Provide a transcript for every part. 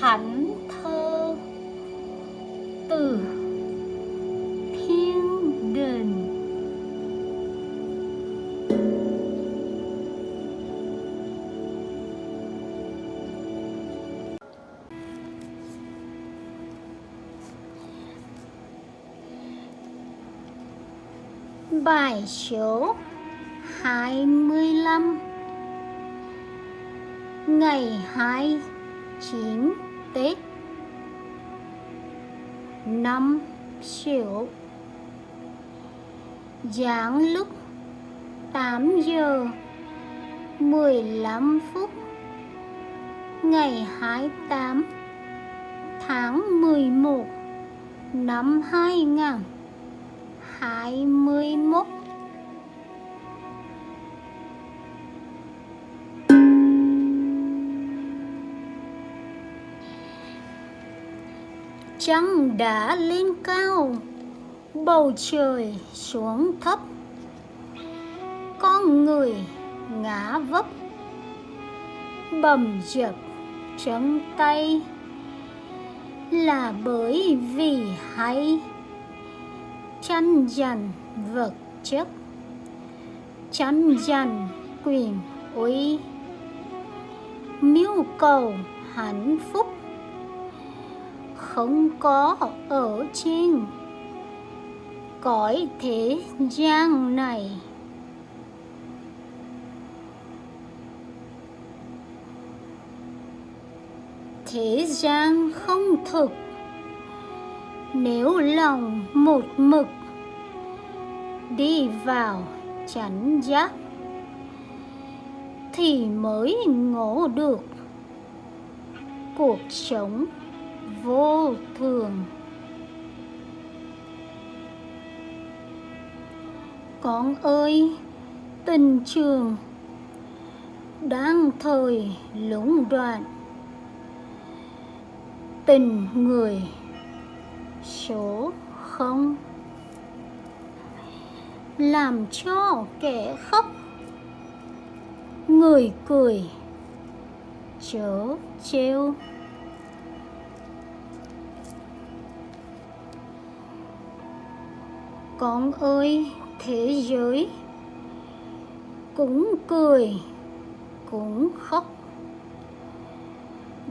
thánh thơ từ thiên đình Bài số 25 Ngày 29 tế. Năm Sửu Giáng lúc 8 giờ 15 phút Ngày 28 tháng 11 năm 2021 Trăng đã lên cao, Bầu trời xuống thấp. Con người ngã vấp, Bầm dập trắng tay. Là bởi vì hay, Chăn dần vật chất, Chăn dần quyền uy. Mưu cầu hạnh phúc không có ở trên. Cõi thế gian này. Thế gian không thực. Nếu lòng một mực đi vào chánh giác, thì mới ngộ được cuộc sống vô thường. Con ơi, tình trường đang thời lũng đoạn. Tình người số không. Làm cho kẻ khóc. Người cười chớ trêu. Con ơi, thế giới cũng cười, cũng khóc.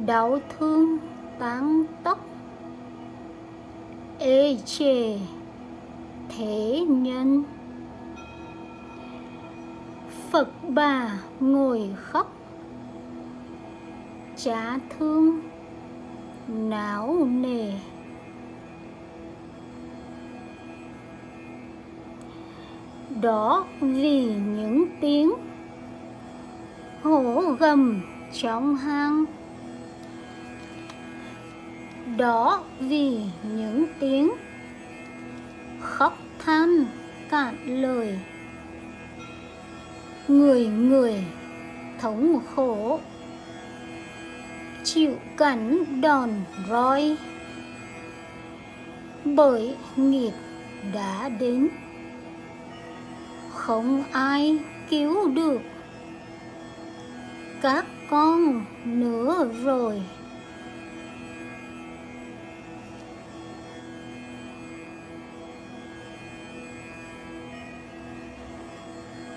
Đau thương tán tóc, ê chề thế nhân. Phật bà ngồi khóc, chả thương, não nề. Đó vì những tiếng hổ gầm trong hang. Đó vì những tiếng khóc than cạn lời. Người người thống khổ chịu cảnh đòn roi. Bởi nghiệp đã đến không ai cứu được. Các con nữa rồi.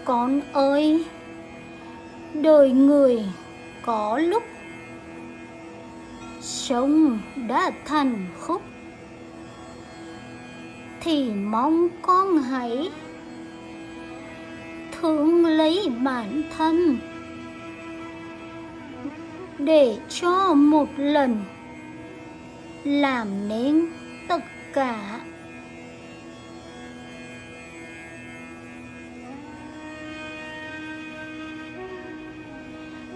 Con ơi, đời người có lúc sống đã thành khúc, thì mong con hãy thương lấy bản thân. Để cho một lần làm nên tất cả.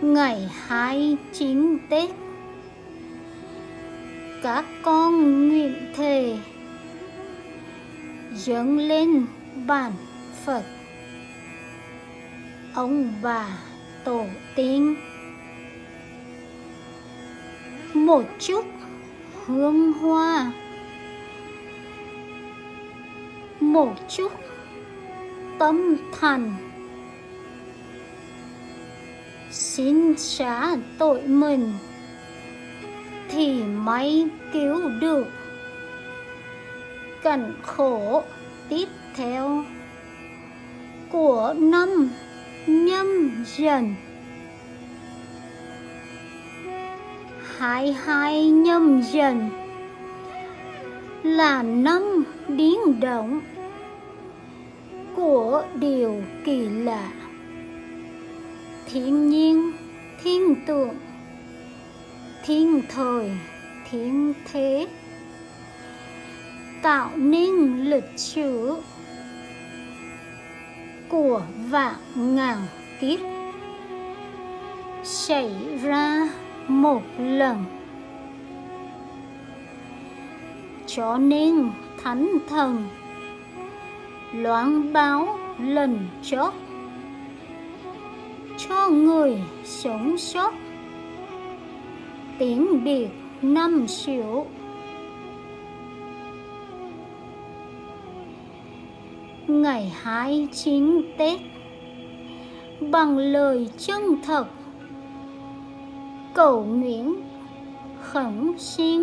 Ngày hai chín Tết, các con nguyện thề dâng lên bản Phật ông bà tổ tiên. Một chút hương hoa. Một chút tâm thành xin xá tội mình thì thì mới cứu được. Cảnh khổ tiếp theo của năm nhâm dần hai hai nhâm dần là năm biến động của điều kỳ lạ. Thiên nhiên, thiên tượng, thiên thời, thiên thế. Tạo nên lịch sử của vạn ngàn kiếp. Xảy ra một lần. Cho nên thánh thần loan báo lần chót cho người sống sót. Tiếng biệt năm xỉu ngày hai chín Tết. Bằng lời chân thật, cầu nguyện khẩn xin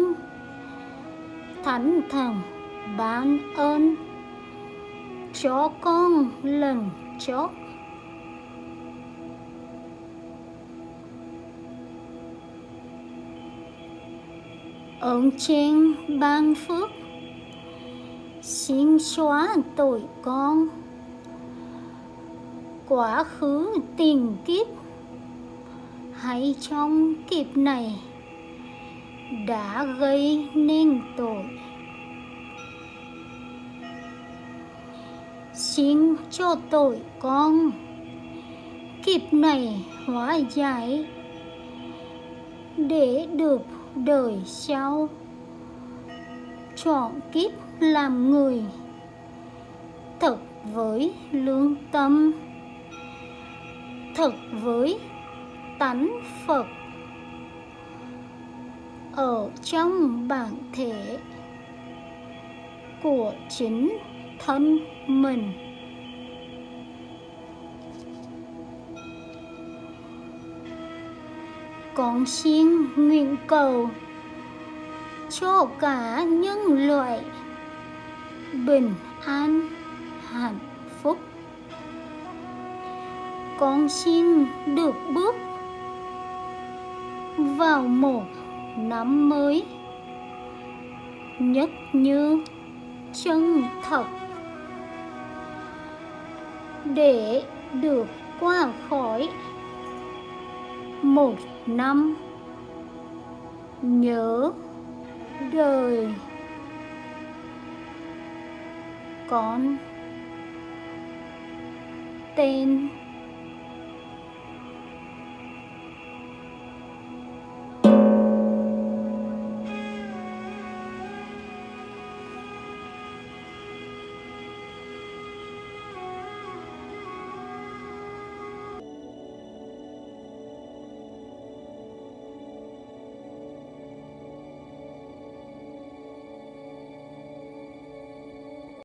thánh thần ban ơn cho con lần chót. Ơn trên ban phước xin xóa tội con. Quá khứ tiền kiếp. Hay trong kiếp này đã gây nên tội. Xin cho tội con. Kiếp này hóa giải để được đời sau chọn kiếp làm người. Thật với lương tâm. Thật với tánh phật. Ở trong bản thể của chính thân mình. Con xin nguyện cầu cho cả nhân loại. Bình an, hạnh phúc. Con xin được bước vào một năm mới, nhất như chân thật, để được qua khỏi một năm nhớ đời. Con. Tên.